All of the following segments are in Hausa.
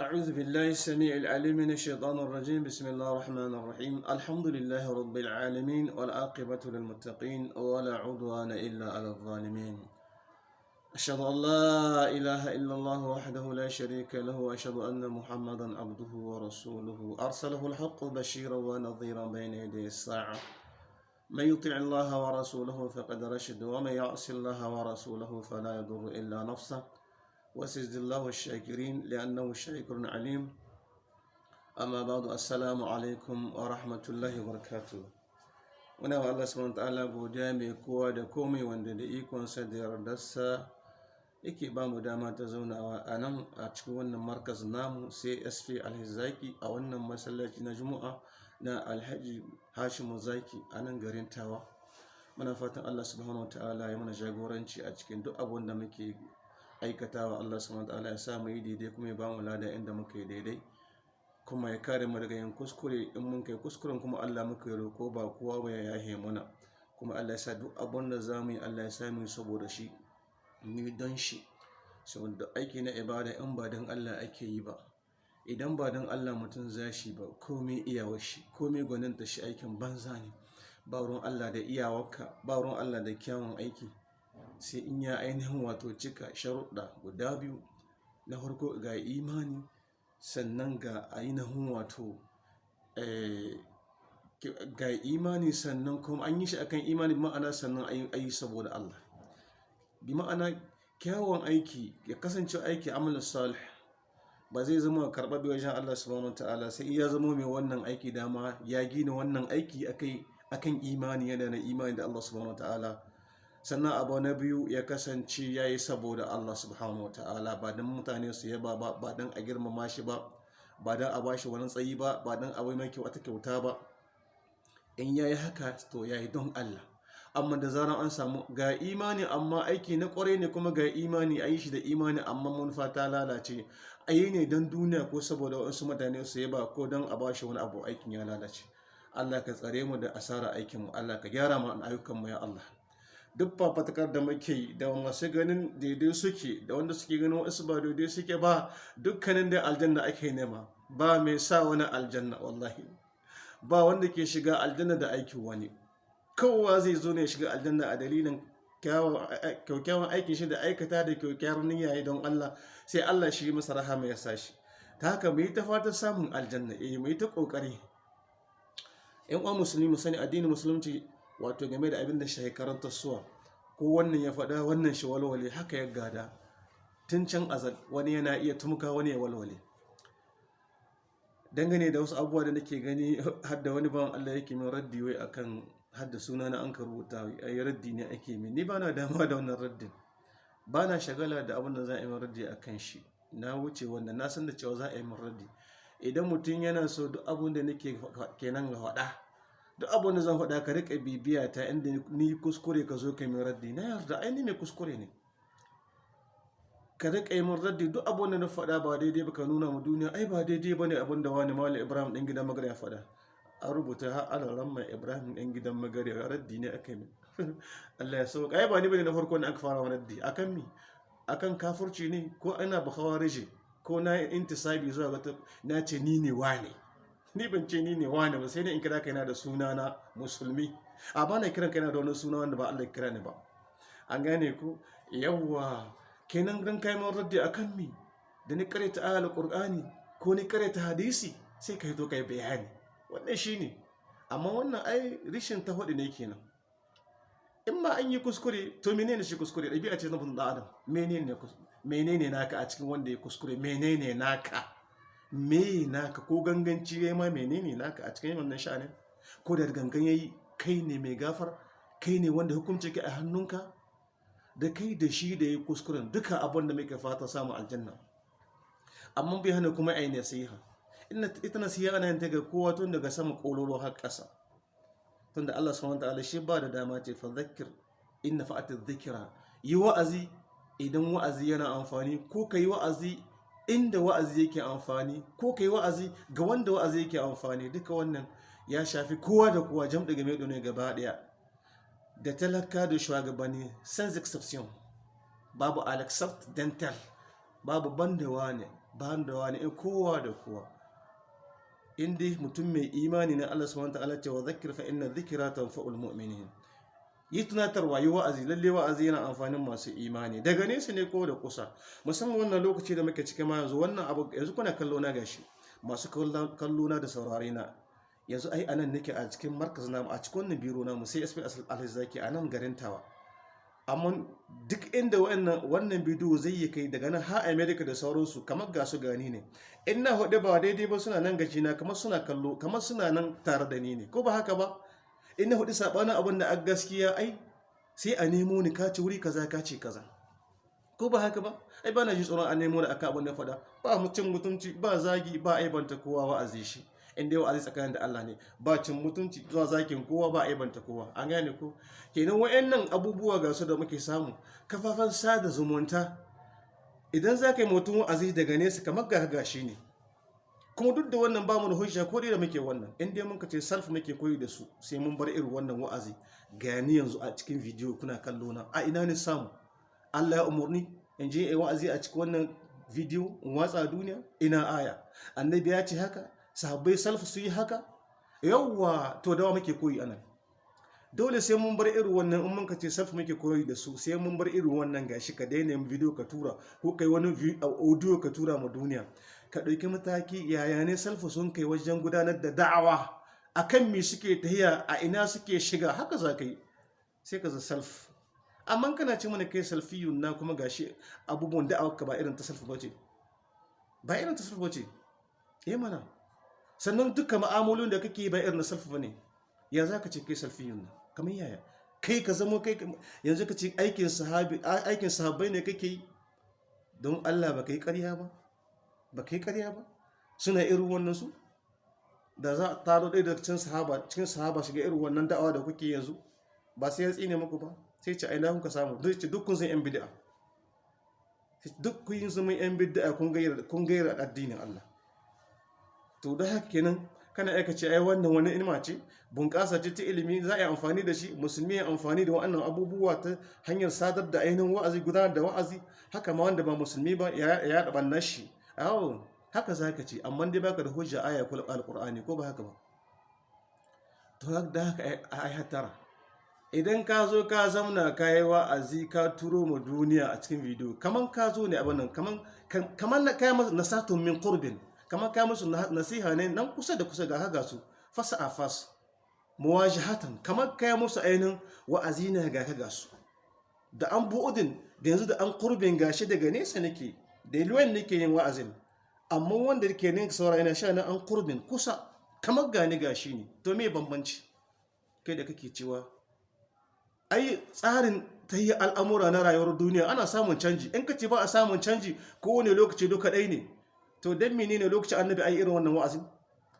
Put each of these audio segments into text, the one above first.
أعوذ بالله السميع العليم من الشيطان الرجيم. بسم الله الرحمن الرحيم. الحمد لله رب العالمين والعاقبة للمتقين ولا عدوان إلا على الظالمين. أشهد أن لا إله إلا الله وحده لا شريك له وأشهد أن محمدا عبده ورسوله. أرسله الحق بشيرا ونظيرا بين يدي الساعة. من يطع الله ورسوله فقد رشد ومن يعص الله ورسوله فلا يضر إلا نفسه. وسجد الله الشاكرين لأنه شاكر عليم أما بعد السلام عليكم ورحمة الله وبركاته muna wa Allah subhanahu ta'ala godiya mai kowa da komai wanda da ikonsa da yardarsa yake ba mu dama ta zaunawa a nan a cikin wannan markaz namu csp alhizaki a wannan masallaci na juma'a na alhaji hashimu zaki a nan garin tawa muna fatan Allah subhanahu ta'ala ya mana jagoranci a cikin duk abin da muke aikatawa Allah subhanahu ya sa mu yi daidai kuma ya ba mu lada inda muka yi daidai. Kuma ya kare mu daga yin kuskure in mun kai kuskuren kuma Allah muka yi roko ba kowa ba ya yahe mana kuma Allah ya sa duk abin da za mu yi Allah ya sa mu saboda shi mu don shi. Saboda aiki na ibada in ba don Allah ake yi ba. Idan ba don Allah mutum za shi ba komai iyawar shi komai gwaninta shi aikin banza ne. Ba ruwan Allah da iyawarka ba ruwan Allah da kyawun aiki. Sai in ya ainihin wato cika sharuɗa guda biyu. Na farko ga imani sannan ga ainihin wato ga imani sannan kuma an yi shi akan imani ma'ana sannan a yi saboda Allah. Bi ma'ana kyawun aiki ya kasance aiki amal salih ba zai zama karɓaɓɓe wajen Allah subhanahu wa ta'ala sai ya zama mai wannan aiki dama ya gina wannan aiki akan imani yana na imani da Allah subhanahu wa ta'ala. Sannan abu na biyu ya kasance ya yi saboda Allah subhanahu wa ta'ala. Ba don mutane su yaba ba ba don a girmama shi ba ba don a bashi wani tsayi ba ba don a bai mai wata kyauta ba. In ya yi haka to ya yi don Allah. Amma da zarar an samu ga imani amma aiki na ƙwarai ne kuma ga imani a yi shi da imani amma manufa ta lalace. A yi ne don duniya ko saboda wasu mutane su yaba ko don a bashi wani abu aikin ya lalace. Allah ka tsare mu da asara aikinmu Allah ka gyara mu ayyukanmu ya Allah. Duk fafatakar da muke da masu ganin daidai suke da wanda suke ganin wasu ba daidai suke ba dukkanin da aljanna ake nema. Ba mai sa wani aljanna wallahi. Ba wanda ke shiga aljanna da aikin wani. Kowa zai zo ne shiga aljanna a dalilin kyaukyawan aikin shi da aikata da kyaukyawar niyya don Allah sai Allah shi masa rahama ya sashi ta haka mu yi ta fata samun aljanna eh mu ta ƙoƙari yan uwa musulmi mu addinin musulunci wato game da abin da shi karanta suwa ko wannan ya faɗa wannan shi walwale haka ya gada. Tun can azal wani yana iya tumka wani ya walwale. Dangane da wasu abubuwa da nake gani hadda wani bawan Allah yake min raddi wai akan hadda suna na an ka rubuta ai raddi ne ake min. Ni ba na dama da wannan raddin. Ba na shagala da abin da za a yi min raddi akan shi. Na wuce wannan na san da cewa za a yi min raddi. Idan mutum yana so duk abin da nake kenan ga faɗa duk abin da zan faɗa ka riƙa bibiya ta inda ni kuskure ka zo ka min raddi. Na yarda ai ni mai kuskure ne. Ka riƙa yi min raddi. Duk abin da na faɗa ba daidai ba ka nuna mu duniya ai ba daidai ba ne abin da wani mawali ibrahim ɗan gidan magana ya faɗa. An rubuta har alaran mai ibrahim ɗan gidan magana ya raddi ne aka yi allah ya sauka ai ba ni ba ne na farko ne aka fara wa raddi. Akan mi? Akan kafurci ne? Ko ina ba rije ko na intisabi zuwa ga na ce ni ne wane? Ni ban ce ni ne wane ba sai dai in kira kaina da suna na musulmi. A ba na kiran kaina da wani suna wanda ba Allah kira ni ba. An gane ku? Yawwa kenan dan kai mun raddi akan mi da ni karanta ayatul qur'ani ko ni karanta hadisi sai kai to kai bayani. Wannan shine amma wannan ai rishin ta huɗu ne kenan. In ma an yi kuskure to menene shi kuskure? Ɗabi'a ce na mutum da adam. Menene menene naka a cikin wanda ya kuskure? Menene naka? Me naka? Ko ganganci ya ma menene naka a cikin wannan sha'anin? Ko da gangan yayi kai ne mai gafar kai ne wanda hukunci ke a hannunka? Da kai da shi da ya kuskuren duka abin da muke fata samu aljanna. Amma bai hana kuma ai nasiha. Ita nasiha ana yin ta ga kowa tun daga sama kololo har ƙasa. Tunda Allah subhanahu wataala shi ba da dama ce fa zakkir in nafa'at dhikra yi wa'azi idan wa'azi yana amfani ko kai wa'azi inda wa'azi yake amfani ko kai wa'azi ga wanda wa'azi yake amfani. Duka wannan ya shafi kowa da kowa jam daga mai ne gaba ɗaya da talaka da shugabanni sans exception. Babu al dental babu bandawa ne bandawa ne in kowa da kowa. In dai mutum mai imani na Allah subhanahu wataala cewa zakir fa inna dhikra tanfa'ul mu'minin. Yi tunatarwa yi wa'azi. Lalle wa'azi yana amfanin masu imani. Daga nesa ne ko da kusa. Musamman wannan lokaci da muke cikin ma yanzu wannan abu yanzu kuna kallo na gashi. Masu kallo na da saurare na. Yanzu ai a nan nake a cikin markaz namu a cikin wannan biro namu sai SP Alhazaki a nan garin Tawa. Amma duk inda wannan bidiyo zai yi kai daga nan har America da sauransu kamar ga su gani ne. In na huɗu ba daidai ba suna nan gaji na kamar suna kallo kamar suna nan tare da ni ne. Ko ba haka ba? In na huɗu sabanin abin da a gaskiya ai sai a nemo ni ka ci wuri kaza ka ce kaza. Ko ba haka ba? Ai ba na ji tsoron a nemo da aka abin da faɗa. Ba mutum mutunci ba zagi ba aibanta kowa wa'azi shi. In dai wa'azi tsakanin da Allah ne. Ba cin mutunci zuwa zakin kowa ba aibanta kowa. An gane ko? Kenan wayannan abubuwa ga su da muke samu. Kafafen sada zumunta idan za ka yi mutum wa'azi daga nesa kamar ga gashi ne. Kuma duk da wannan ba mu da hujja ko da muke wannan in dai muka ce salf muke koyi da su sai mun bar irin wannan wa'azi. Gani yanzu a cikin bidiyo kuna kallo na. A ina ne samu? Allah ya umurni in je yi wa'azi a cikin wannan bidiyo in watsa duniya? Ina aya? Annabi ya ce haka? Sahabbai salfu su yi haka? Yawwa to dawa muke koyi a nan dole sai mun bar irin wannan in mun ka ce salfu muke koyi da su sai mun bar irin wannan. Gashi ka daina yin bidiyo ka tura ko kai wani audio ka tura ma duniya. Ka ɗauki mataki yaya ne salfu sun kai wajen gudanar da da'awa? Akan me suke tahiya? A ina suke shiga? Haka za ka yi sai ka za salf amma kana ce mana kai salfiyun na kuma gashi abubuwan da'awa ka ba irin ta salfu bace ba irin ta salfu bace eh mana. Sannan dukkan ma'amalolin da kake ba irin na salfu ba ne ya za ka ce kai salfiyun na kamar yaya? Kai ka zama kai yanzu ka ce aikin sahabbai ne kake yi? Don Allah ba kai ƙarya ba? Ba kai ƙarya ba? Suna irin wannan su? Da za a taro ɗaya daga cikin sahaba cikin sahaba shiga irin wannan da'awa da kuke yanzu ba sai ya tsine muku ba? Sai ce aina kuka samu? Duk ce duk kun yan bid'a. Duk kun zama yan bid'a kun gaira kun gaira addinin Allah. To da haka kenan kana aika ce ai wannan wani ilma ce bunƙasa ce ta ilimi za a yi amfani da shi musulmi ya amfani da wannan abubuwa ta hanyar sadar da ainihin wa'azi gudanar da wa'azi. Haka ma wanda ba musulmi ba ya yaɗa ɓannar shi. Awo haka za ka ce amma dai baka da hujja aya kula alƙur'ani ko ba haka ba? To da haka ai hatara idan ka zo ka zamna ka yi wa'azi ka turo ma duniya a cikin bidiyo kaman ka zo ne abin nan kaman na kaya masu nasatun min qurbin kaman kaya musu nasiha ne nan kusa da kusa ga haga su fasa a fas muwajahatan kaman kaya musu ainihin wa'azi ne ga haga su. Da an bu'udin da yanzu da an qurbin gashi daga nesa nake. Da ilwen nake yin wa'azin amma wanda ke ne saura yana sha na an qurbin kusa kamar gani gashi ne. To me bambanci? Kai da kake cewa ai tsarin ta yi al'amura na rayuwar duniya ana samun canji. In ka ba a samun canji kowane lokaci duka ɗai ne. To don mene ne lokacin annabi ai irin wannan wa'azin?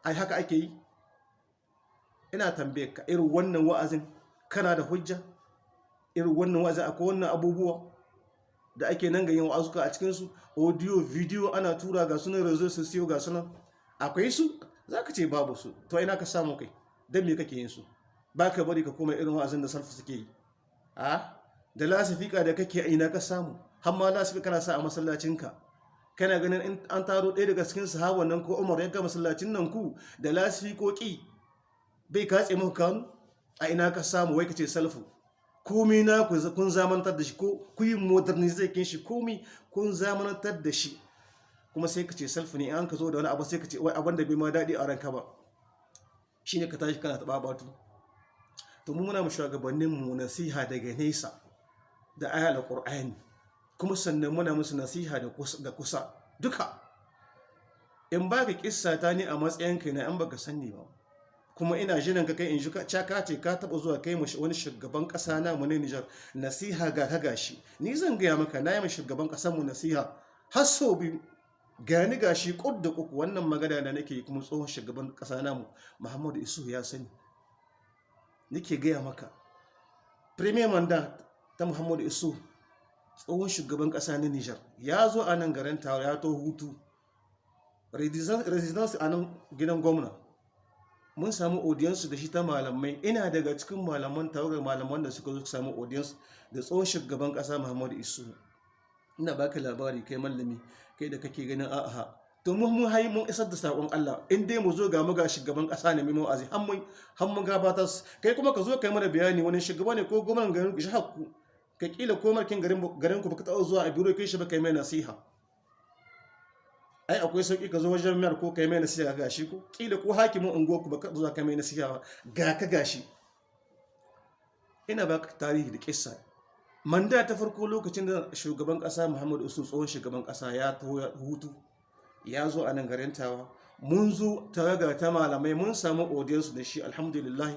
Ai haka ake yi? Ina tambaye ka irin wannan wa'azin kana da hujja? Irin wannan wa'azin akwai wannan abubuwa? Da ake nan ga yin wa'azuka a cikinsu audio video ana tura ga sunan rezo su siyo ga sunan. Akwai su? Za ka ce babu su. To ina ka samu kai? Don me kake yin su? Ba ka bari ka koma irin wa'azin da sarfa suke yi. A? Da lasifika da kake ina ka samu? Har ma lasifika kana sa a masallacinka kana ganin in an taro ɗaya daga cikin sahaban nan ko umar ya ga masallacin nan ku da lasifikoki bai katse muku kanu? A ina ka samu? Wai ka ce salfu komi na kun zamantar da shi ko ku yi modernizakin shi komi kun zamantar da shi. Kuma sai ka ce salfu ne an ka zo da wani abu sai ka ce wai abin da bai ma daɗi a ranka ba. Shi ne ka tashi kana taɓa batu to mu muna mu shugabannin mu nasiha daga nesa da ayal qur'ani kuma sannan muna musu nasiha da kusa duka. In ba ka kissa ta ne a matsayin kai na an baka sanni ba. Kuma ina jiran ka kai in ka ka ce ka taba zuwa kai wani shugaban kasa na mu ne Niger nasiha ga ka gashi. Ni zan gaya maka na yi mu shugaban ƙasar mu nasiha. Har sau biyu gani gashi kud da wannan magana da nake kuma tsohon shugaban kasa namu Muhammadu Isu ya sani. Nake gaya maka premier mandat ta Muhammadu Isu tsohon shugaban kasa na Niger ya zo a nan garin tawa ya to hutu. Residence a nan gidan gwamna. Mun samu audience da shi ta malamai. Ina daga cikin malaman tawagar malaman da suka zo samu audience da tsohon shugaban kasa Muhammadu Isu. Ina baka labari kai mallami kai da kake ganin a'a. To mun mun hayi mun isar da saƙon Allah. In dai mu zo ga mu ga shugaban kasa ne mai wa'azi har mun har mun gabatar kai kuma ka zo kai mana bayani wani shugaba ne ko gwamnan garin hakku ka kila ko markin garin garin ku baka taɓa zuwa a biro kai shi ba kai mai nasiha. Ai akwai sauƙi ka zo wajen miyar ko kai mai nasiha ga shi ko? Kila ko hakimin unguwar ku baka zuwa kai mai nasiha ba ga ka gashi ina baka tarihi da kissa manda ta farko lokacin da shugaban kasa Muhammadu Isu tsohon shugaban kasa ya hutu ya zo a nan garin tawa. Mun zo tawaga ta malamai mun samu audience da shi alhamdulillah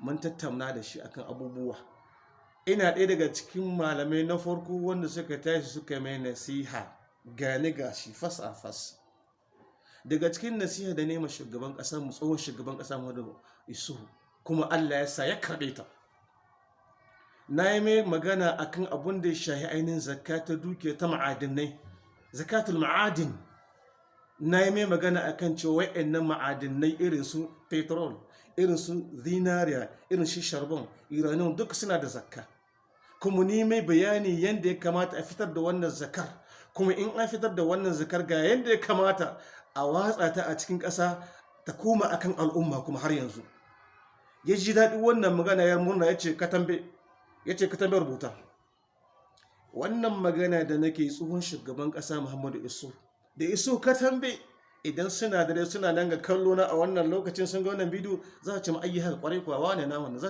mun tattauna da shi akan abubuwa. Ina ɗaya daga cikin malamai na farko wanda suka tashi suka mai nasiha. Gani gashi fas a fas. Daga cikin nasiha da nema shugaban ƙasa mu tsohon shugaban ƙasa Muhammadu Isu kuma Allah ya sa ya karɓe ta. Na yi mai magana akan abun da ya shahi ainihin zakka ta dukiya ta ma'adinai zakatul ma'adin. Na yi mai magana akan cewa wa'annan ma'adinai irin su petrol irin su zinariya irin shi sharbon iranium duk suna da zakka. Kuma ni mai bayani yadda ya kamata a fitar da wannan zakar kuma in an fitar da wannan zakar ga yadda ya kamata a watsa ta a cikin ƙasa ta koma akan al'umma kuma har yanzu. Ya ji daɗi wannan magana ya murna ya ce katambe rubuta. Wannan magana da nake tsohon shugaban ƙasa muhammadu isu. Da iso katambe idan suna dare suna nan ga kallo na a wannan lokacin sun ga wannan bidiyo za a ce ma ayi haka ƙwarai kuwa wane na wannan za